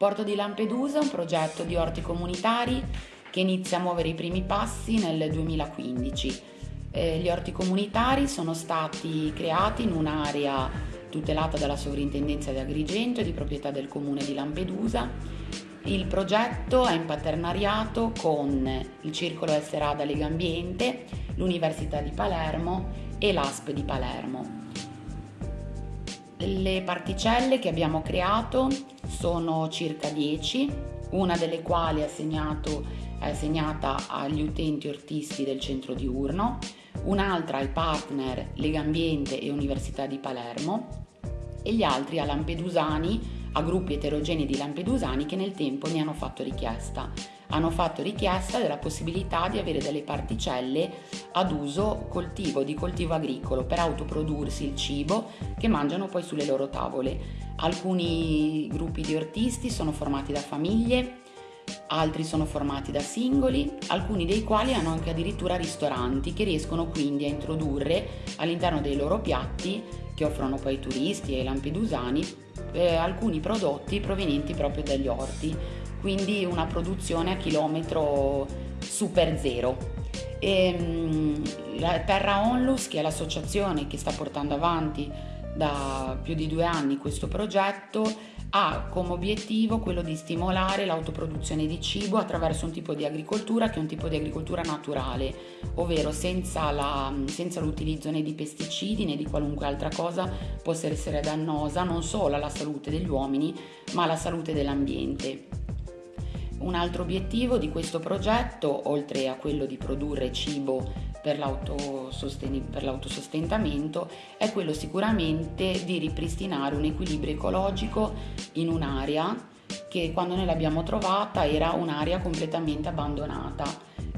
Porto di Lampedusa è un progetto di orti comunitari che inizia a muovere i primi passi nel 2015. Eh, gli orti comunitari sono stati creati in un'area tutelata dalla Sovrintendenza di Agrigento e di proprietà del comune di Lampedusa. Il progetto è in paternariato con il Circolo Esserada Lega Ambiente, l'Università di Palermo e l'ASP di Palermo. Le particelle che abbiamo creato sono circa 10, una delle quali è, assegnato, è assegnata agli utenti ortisti del centro diurno, un'altra ai partner Lega Ambiente e Università di Palermo e gli altri a lampedusani, a gruppi eterogenei di lampedusani che nel tempo ne hanno fatto richiesta. Hanno fatto richiesta della possibilità di avere delle particelle ad uso coltivo, di coltivo agricolo, per autoprodursi il cibo che mangiano poi sulle loro tavole. Alcuni gruppi di ortisti sono formati da famiglie, altri sono formati da singoli, alcuni dei quali hanno anche addirittura ristoranti che riescono quindi a introdurre all'interno dei loro piatti che offrono poi ai turisti e ai lampedusani eh, alcuni prodotti provenienti proprio dagli orti, quindi una produzione a chilometro super zero. E, mh, la Terra Onlus, che è l'associazione che sta portando avanti da più di due anni questo progetto, ha come obiettivo quello di stimolare l'autoproduzione di cibo attraverso un tipo di agricoltura che è un tipo di agricoltura naturale, ovvero senza, la, senza l'utilizzo né di pesticidi né di qualunque altra cosa possa essere dannosa non solo alla salute degli uomini ma alla salute dell'ambiente. Un altro obiettivo di questo progetto, oltre a quello di produrre cibo per, per l'autosostentamento è quello sicuramente di ripristinare un equilibrio ecologico in un'area che quando noi l'abbiamo trovata era un'area completamente abbandonata,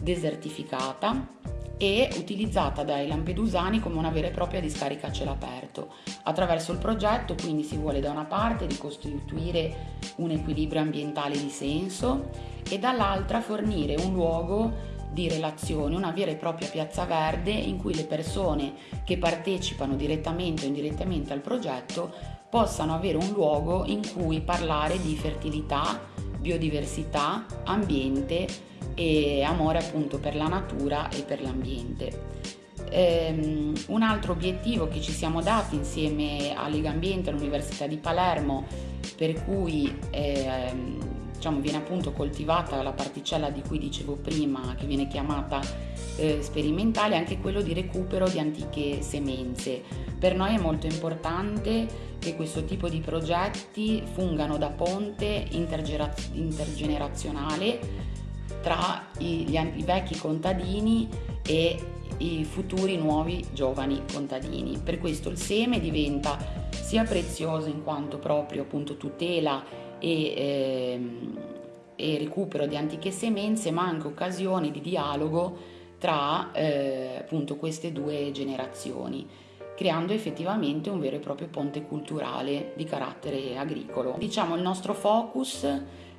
desertificata e utilizzata dai lampedusani come una vera e propria discarica a cielo aperto. Attraverso il progetto quindi si vuole da una parte ricostituire un equilibrio ambientale di senso e dall'altra fornire un luogo di relazione, una vera e propria piazza verde in cui le persone che partecipano direttamente o indirettamente al progetto possano avere un luogo in cui parlare di fertilità, biodiversità, ambiente e amore appunto per la natura e per l'ambiente. Um, un altro obiettivo che ci siamo dati insieme a Lega Ambiente all'Università di Palermo, per cui eh, diciamo, viene appunto coltivata la particella di cui dicevo prima, che viene chiamata eh, sperimentale, anche quello di recupero di antiche semenze. Per noi è molto importante che questo tipo di progetti fungano da ponte intergenerazionale tra i, gli, i vecchi contadini e i futuri nuovi giovani contadini. Per questo il seme diventa sia prezioso in quanto proprio appunto tutela e, ehm, e recupero di antiche semenze, ma anche occasioni di dialogo tra eh, appunto queste due generazioni creando effettivamente un vero e proprio ponte culturale di carattere agricolo. Diciamo il nostro focus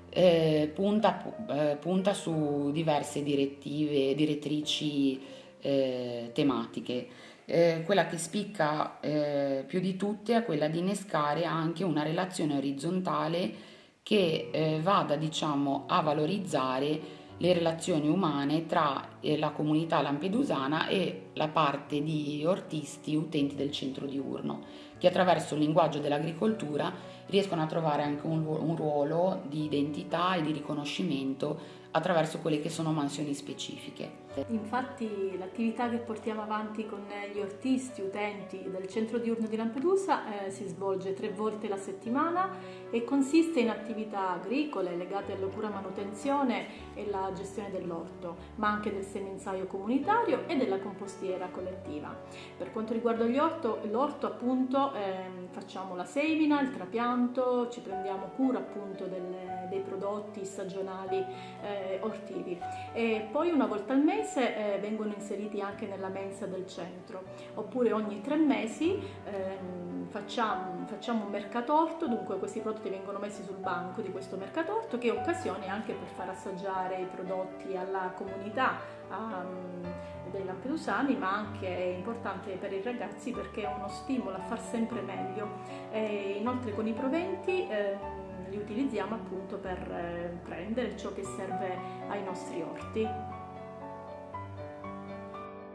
eh, punta, eh, punta, su diverse direttive, direttrici eh, tematiche. Eh, quella che spicca eh, più di tutte è quella di innescare anche una relazione orizzontale che eh, vada diciamo, a valorizzare le relazioni umane tra eh, la comunità lampedusana e la parte di ortisti utenti del centro diurno, che attraverso il linguaggio dell'agricoltura riescono a trovare anche un, un ruolo di identità e di riconoscimento attraverso quelle che sono mansioni specifiche. Infatti l'attività che portiamo avanti con gli ortisti utenti del centro diurno di Lampedusa eh, si svolge tre volte la settimana e consiste in attività agricole legate alla cura manutenzione e la gestione dell'orto, ma anche del semenzaio comunitario e della compostiera collettiva. Per quanto riguarda l'orto appunto eh, facciamo la semina, il trapianto, ci prendiamo cura appunto del, dei prodotti stagionali eh, ortivi e poi una volta al mese mese eh, vengono inseriti anche nella mensa del centro, oppure ogni tre mesi eh, facciamo, facciamo, un mercatorto, dunque questi prodotti vengono messi sul banco di questo mercatorto che è occasione anche per far assaggiare i prodotti alla comunità um, dei lampedusani, ma anche è importante per i ragazzi perché è uno stimolo a far sempre meglio. E inoltre con i proventi eh, li utilizziamo appunto per eh, prendere ciò che serve ai nostri orti.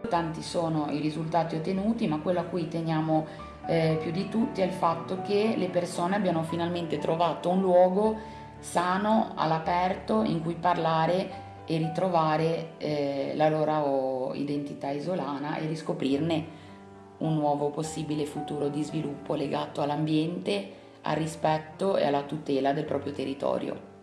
Tanti sono i risultati ottenuti, ma quello a cui teniamo eh, più di tutti è il fatto che le persone abbiano finalmente trovato un luogo sano, all'aperto, in cui parlare e ritrovare eh, la loro identità isolana e riscoprirne un nuovo possibile futuro di sviluppo legato all'ambiente, al rispetto e alla tutela del proprio territorio.